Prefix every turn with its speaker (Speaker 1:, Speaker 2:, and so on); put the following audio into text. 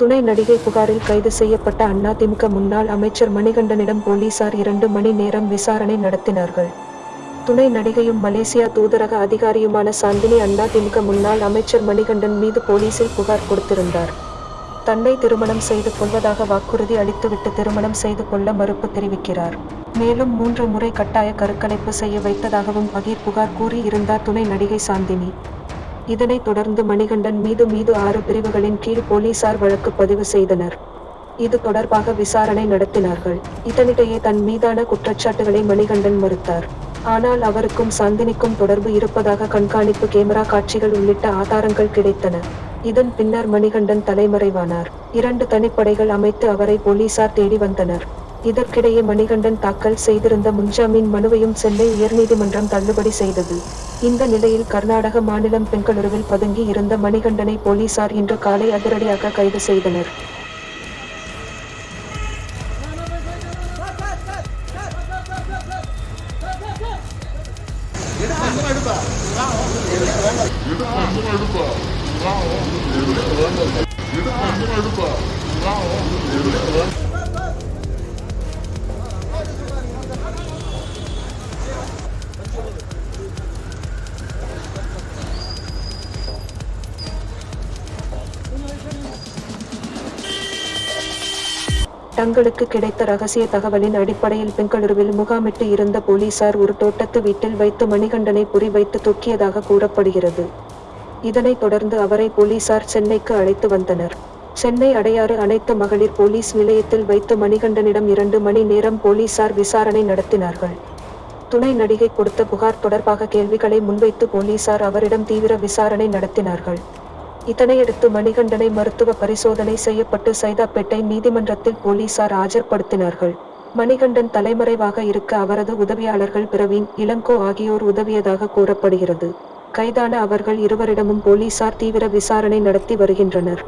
Speaker 1: துணை நடிகை புகாரில் கைது செய்யப்பட்ட அதிமுக முன்னாள் அமைச்சர் மணிகண்டனிடம் போலீசார் இரண்டு மணி நேரம் விசாரணை நடத்தினார்கள். துணை நடிகையும் மலேசியா தூதரக அதிகாரியுமான சாந்தினி அதிமுக முன்னாள் அமைச்சர் மணிகண்டன் மீது போலீசில் புகார் கொடுத்திருந்தார். தன்னை திருமணம் செய்து கொள்வதாக வாக்குறுதி அளித்துவிட்டு திருமணம் செய்து கொள்ள மறுப்பு தெரிவிக்கிறார். மேலும் மூன்று முறை கட்டாய கருக்கலைப்பு செய்ய வைத்ததாகவும் பகீர் புகார் கூறி இருந்தார் துணை நடிகை சாந்தினி. இதனைத் தொடர்ந்து மணிகண்டன் மீது மீது ஆறு பிரிவுகளின் கீழ் போலீசார் வழக்கு பதிவு செய்தனர். இது தொடர்பாக விசாரணை நடத்தினார்கள். இதனிடையே தன் மீதான குற்றச்சாட்டுகளை மணிகண்டன் மறுத்தார். ஆனால் அவருக்கும் சாந்தினிக்கும் தொடர்பு இருப்பதாக கண்காணிப்பு கேமரா காட்சிகள் உள்ளிட்ட ஆதாரங்கள் கிடைத்தன. இதன் பின்னர் மணிகண்டன் தலைமறைவானார். இரண்டு தனிப்படைகள் அமைத்து அவரை போலீசார் தேடி வந்தனர். இதற்கிடையே மணிகண்டன் தாக்கல் செய்திருந்த முன்ஜாமீன் மனுவையும் சென்னை உயர்நீதிமன்றம் தள்ளுபடி செய்தது. இந்த நிலையில் கர்நாடக மாநிலம் பெங்களூருவில் பதுங்கி இருந்த மணிகண்டனை போலீசார் இன்று காலை அதிரடியாக கைது செய்தனர். தங்களுக்கு கிடைத்த ரகசிய தகவலின் அடிப்படையில் பெங்களூருவில் முகாமிட்டு இருந்த போலீசார் ஒரு தோட்டத்து வீட்டில் வைத்து மணிகண்டனை குறிவைத்து தூக்கியதாக கூறப்படுகிறது. இதனைத் தொடர்ந்து அவரை போலீசார் சென்னைக்கு அழைத்து வந்தனர். சென்னை அடையாறு அனைத்து மகளிர் போலீஸ் நிலையத்தில் வைத்து மணிகண்டனிடம் இரண்டு மணி நேரம் போலீசார் விசாரணை நடத்தினார்கள். துணை நடிகை கொடுத்த புகார் தொடர்பாக கேள்விகளை முன்வைத்து போலீசார் அவரிடம் தீவிர விசாரணை நடத்தினார்கள். இதனையடுத்து மணிகண்டனை மருத்துவ பரிசோதனை செய்யப்பட்டு சைதாப்பேட்டை நீதிமன்றத்தில் போலீசார் ஆஜர்படுத்தினார்கள். மணிகண்டன் தலைமறைவாக இருக்க அவரது உதவியாளர்கள் பிரவீன் இளங்கோ ஆகியோர் உதவியதாக கூறப்படுகிறது. கைதான அவர்கள் இருவரிடமும் போலீசார் தீவிர விசாரணை நடத்தி வருகின்றனர்.